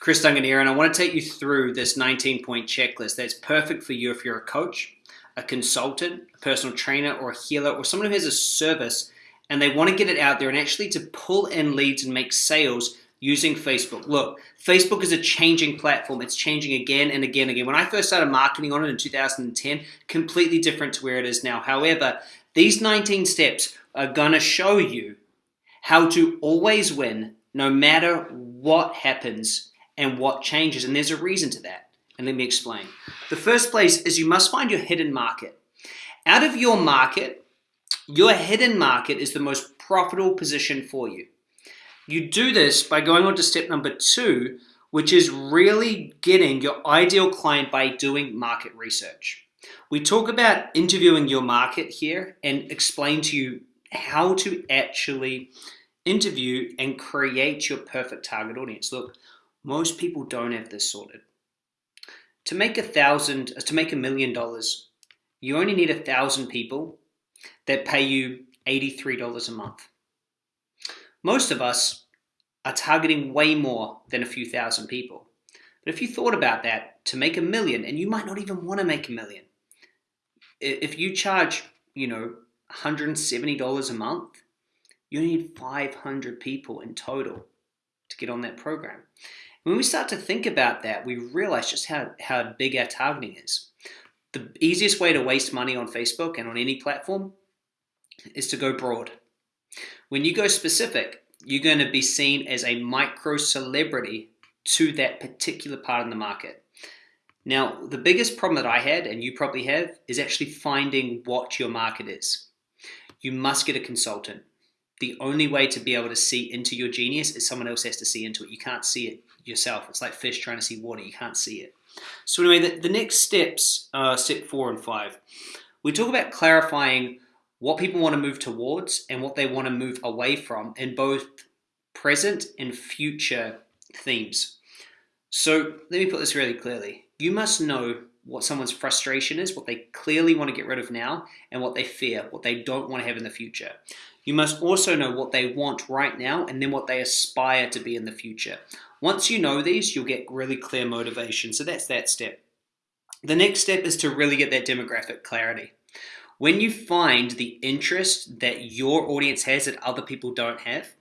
Chris Duncan here, and I want to take you through this 19 point checklist that's perfect for you if you're a coach, a consultant, a personal trainer, or a healer, or someone who has a service and they want to get it out there and actually to pull in leads and make sales using Facebook. Look, Facebook is a changing platform. It's changing again and again and again. When I first started marketing on it in 2010, completely different to where it is now. However, these 19 steps are going to show you how to always win no matter what happens and what changes. And there's a reason to that. And let me explain. The first place is you must find your hidden market. Out of your market, your hidden market is the most profitable position for you. You do this by going on to step number two, which is really getting your ideal client by doing market research. We talk about interviewing your market here and explain to you how to actually interview and create your perfect target audience. Look, most people don't have this sorted. To make a thousand, uh, to make a million dollars, you only need a thousand people that pay you $83 a month. Most of us are targeting way more than a few thousand people. But if you thought about that, to make a million, and you might not even want to make a million, if you charge, you know, $170 a month, you need 500 people in total to get on that program. When we start to think about that, we realize just how, how big our targeting is. The easiest way to waste money on Facebook and on any platform is to go broad. When you go specific, you're going to be seen as a micro celebrity to that particular part of the market. Now, the biggest problem that I had, and you probably have, is actually finding what your market is. You must get a consultant. The only way to be able to see into your genius is someone else has to see into it. You can't see it yourself. It's like fish trying to see water. You can't see it. So anyway, the, the next steps, uh, step four and five, we talk about clarifying what people want to move towards and what they want to move away from in both present and future themes. So let me put this really clearly. You must know what someone's frustration is, what they clearly want to get rid of now, and what they fear, what they don't want to have in the future. You must also know what they want right now and then what they aspire to be in the future. Once you know these, you'll get really clear motivation. So that's that step. The next step is to really get that demographic clarity. When you find the interest that your audience has that other people don't have,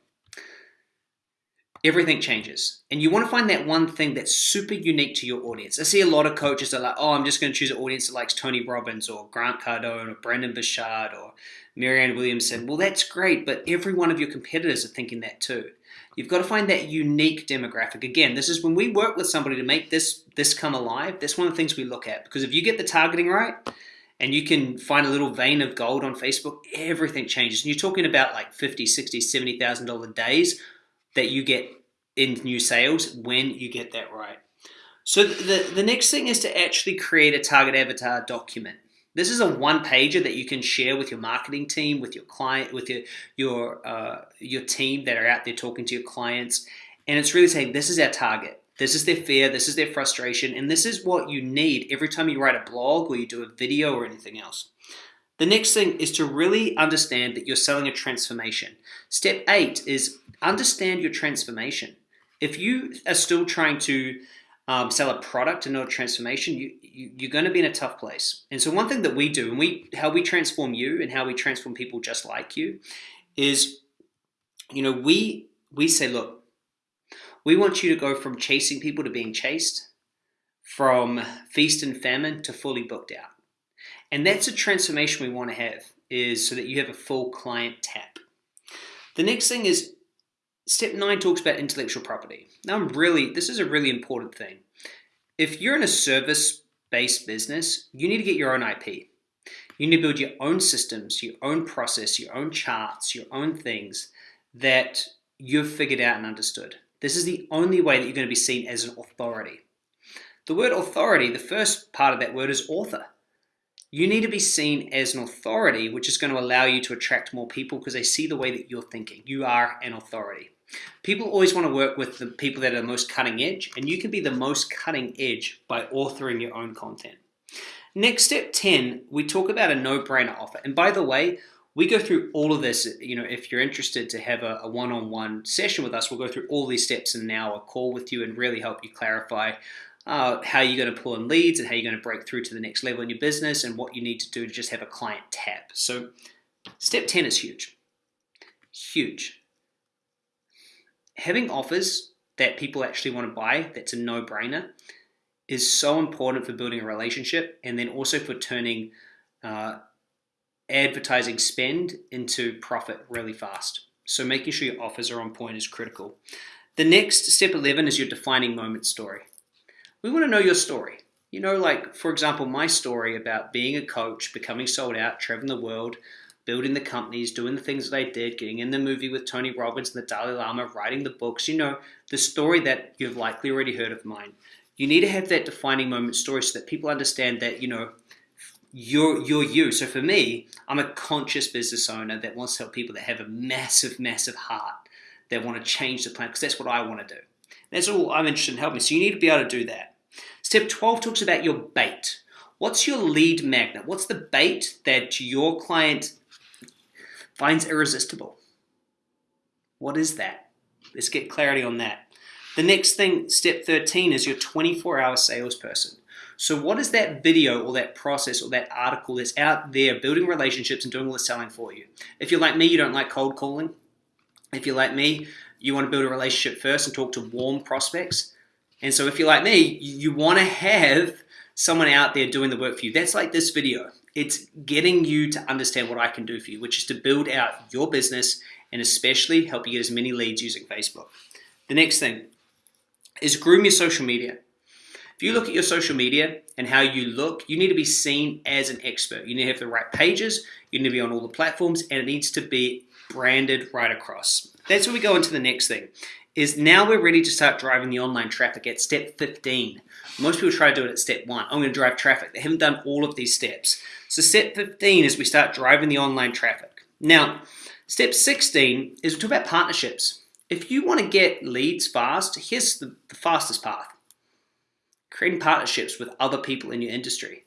everything changes. And you want to find that one thing that's super unique to your audience. I see a lot of coaches that are like, oh, I'm just going to choose an audience that likes Tony Robbins or Grant Cardone or Brendon Burchard or Marianne Williamson. Well, that's great, but every one of your competitors are thinking that too. You've got to find that unique demographic. Again, this is when we work with somebody to make this, this come alive, that's one of the things we look at. Because if you get the targeting right, and you can find a little vein of gold on Facebook, everything changes. And you're talking about like 50, 60, $70,000 days that you get in new sales when you get that right. So the, the next thing is to actually create a target avatar document. This is a one pager that you can share with your marketing team, with your client, with your your uh, your team that are out there talking to your clients, and it's really saying this is our target. This is their fear, this is their frustration, and this is what you need every time you write a blog or you do a video or anything else. The next thing is to really understand that you're selling a transformation. Step eight is understand your transformation. If you are still trying to um, sell a product and not a transformation, you, you, you're going to be in a tough place. And so one thing that we do, and we how we transform you and how we transform people just like you, is, you know, we we say, look, we want you to go from chasing people to being chased, from feast and famine to fully booked out. And that's a transformation we want to have, is so that you have a full client tap. The next thing is step nine talks about intellectual property. Now, I'm really, this is a really important thing. If you're in a service based business, you need to get your own IP. You need to build your own systems, your own process, your own charts, your own things that you've figured out and understood. This is the only way that you're going to be seen as an authority. The word authority, the first part of that word is author. You need to be seen as an authority, which is going to allow you to attract more people because they see the way that you're thinking. You are an authority. People always want to work with the people that are the most cutting edge, and you can be the most cutting edge by authoring your own content. Next, step 10, we talk about a no-brainer offer. And by the way, We go through all of this. You know, if you're interested to have a, one-on-one session with us, we'll go through all these steps in an hour call with you and really help you clarify uh, how you're going to pull in leads and how you're going to break through to the next level in your business and what you need to do to just have a client tap. So, step 10 is huge. Huge. Having offers that people actually want to buy, that's a no brainer, is so important for building a relationship and then also for turning uh, advertising spend into profit really fast. So, making sure your offers are on point is critical. The next step 11 is your defining moment story we want to know your story. You know, like, for example, my story about being a coach, becoming sold out, traveling the world, building the companies, doing the things that I did, getting in the movie with Tony Robbins and the Dalai Lama, writing the books, you know, the story that you've likely already heard of mine. You need to have that defining moment story so that people understand that, you know, you're, you're you. So for me, I'm a conscious business owner that wants to help people that have a massive, massive heart that want to change the planet because that's what I want to do. That's all I'm interested in helping. So you need to be able to do that. Step 12 talks about your bait. What's your lead magnet? What's the bait that your client finds irresistible? What is that? Let's get clarity on that. The next thing, step 13, is your 24 hour salesperson. So, what is that video or that process or that article that's out there building relationships and doing all the selling for you? If you're like me, you don't like cold calling. If you're like me, you want to build a relationship first and talk to warm prospects. And so if you're like me, you want to have someone out there doing the work for you. That's like this video. It's getting you to understand what I can do for you, which is to build out your business and especially help you get as many leads using Facebook. The next thing is groom your social media. If you look at your social media and how you look, you need to be seen as an expert. You need to have the right pages, you need to be on all the platforms, and it needs to be branded right across. That's where we go into the next thing. Is now we're ready to start driving the online traffic at step 15. Most people try to do it at step one. I'm going to drive traffic. They haven't done all of these steps. So step 15 is we start driving the online traffic. Now, step 16 is we talk about partnerships. If you want to get leads fast, here's the, the fastest path. Creating partnerships with other people in your industry.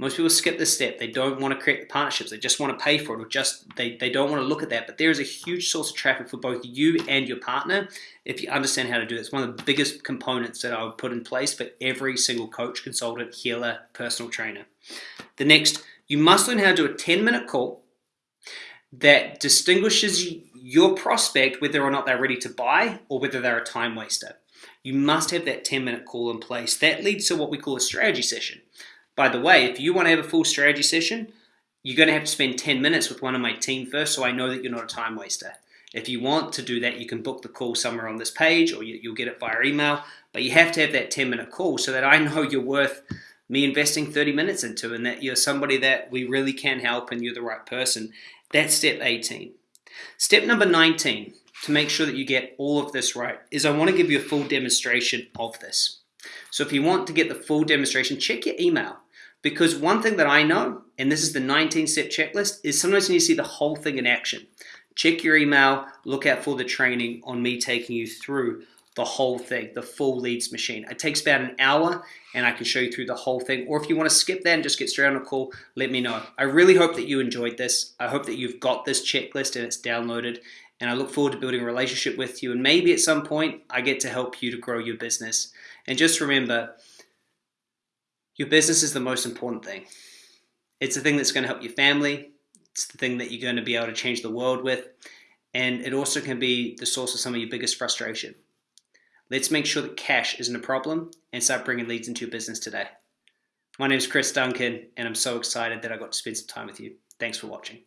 Most people skip this step. They don't want to create the partnerships. They just want to pay for it or just they, they don't want to look at that. But there is a huge source of traffic for both you and your partner if you understand how to do it. It's one of the biggest components that I would put in place for every single coach, consultant, healer, personal trainer. The next, you must learn how to do a 10 minute call that distinguishes your prospect whether or not they're ready to buy or whether they're a time waster. You must have that 10 minute call in place. That leads to what we call a strategy session. By the way, if you want to have a full strategy session, you're going to have to spend 10 minutes with one of my team first so I know that you're not a time waster. If you want to do that, you can book the call somewhere on this page or you'll get it via email. But you have to have that 10 minute call so that I know you're worth me investing 30 minutes into and that you're somebody that we really can help and you're the right person. That's step 18. Step number 19 to make sure that you get all of this right is I want to give you a full demonstration of this. So if you want to get the full demonstration, check your email. Because one thing that I know, and this is the 19 step checklist, is sometimes you need to see the whole thing in action. Check your email, look out for the training on me taking you through the whole thing, the full leads machine. It takes about an hour and I can show you through the whole thing. Or if you want to skip that and just get straight on a call, let me know. I really hope that you enjoyed this. I hope that you've got this checklist and it's downloaded. And I look forward to building a relationship with you. And maybe at some point, I get to help you to grow your business. And just remember, your business is the most important thing. It's the thing that's going to help your family. It's the thing that you're going to be able to change the world with. And it also can be the source of some of your biggest frustration. Let's make sure that cash isn't a problem and start bringing leads into your business today. My name is Chris Duncan, and I'm so excited that I got to spend some time with you. Thanks for watching.